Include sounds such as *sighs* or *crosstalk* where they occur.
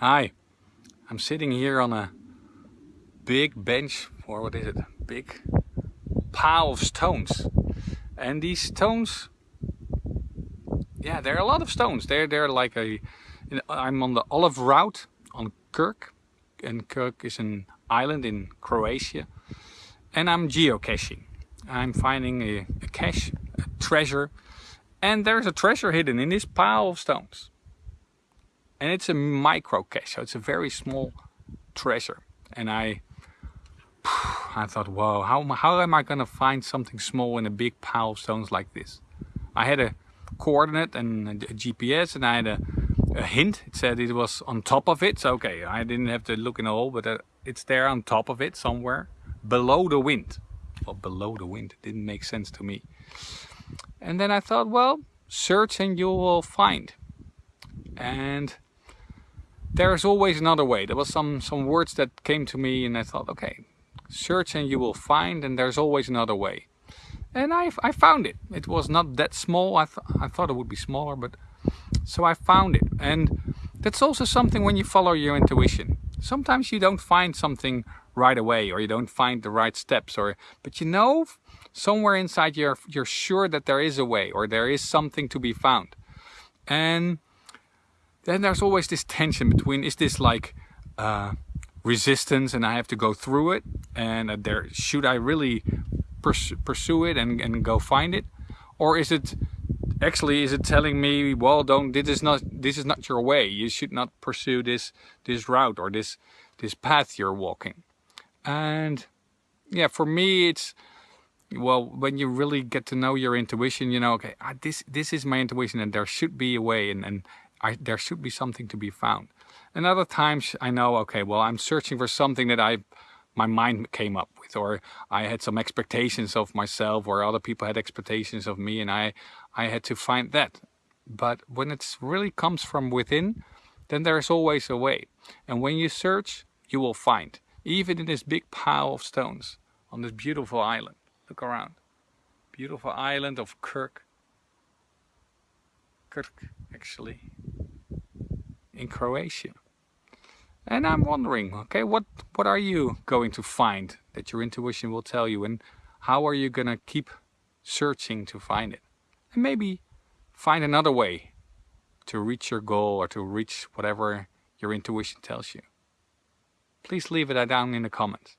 Hi, I'm sitting here on a big bench, or what is it, big pile of stones. And these stones, yeah, there are a lot of stones. They're, they're like a, I'm on the Olive Route on Krk. And Krk is an island in Croatia. And I'm geocaching. I'm finding a, a cache, a treasure. And there's a treasure hidden in this pile of stones and it's a micro cache so it's a very small treasure. And I *sighs* I thought whoa how, how am I gonna find something small in a big pile of stones like this? I had a coordinate and a GPS and I had a, a hint. It said it was on top of it. So okay I didn't have to look in a hole but uh, it's there on top of it somewhere below the wind. Well below the wind. It didn't make sense to me. And then I thought well search and you will find. And there's always another way. There was some, some words that came to me and I thought, okay, search and you will find and there's always another way. And I, I found it. It was not that small. I, th I thought it would be smaller, but so I found it. And that's also something when you follow your intuition. Sometimes you don't find something right away or you don't find the right steps or but you know somewhere inside you're you're sure that there is a way or there is something to be found. And then there's always this tension between is this like uh, resistance and I have to go through it and uh, there should I really pers pursue it and, and go find it? Or is it actually is it telling me well don't this is not this is not your way. You should not pursue this this route or this this path you're walking. And yeah for me it's well when you really get to know your intuition you know okay ah, this this is my intuition and there should be a way and and I, there should be something to be found. And other times I know, okay, well, I'm searching for something that I, my mind came up with, or I had some expectations of myself, or other people had expectations of me, and I, I had to find that. But when it really comes from within, then there's always a way. And when you search, you will find, even in this big pile of stones on this beautiful island. Look around. Beautiful island of Krk. Krk, actually in Croatia. And I'm wondering, okay, what, what are you going to find that your intuition will tell you and how are you going to keep searching to find it? And maybe find another way to reach your goal or to reach whatever your intuition tells you. Please leave it down in the comments.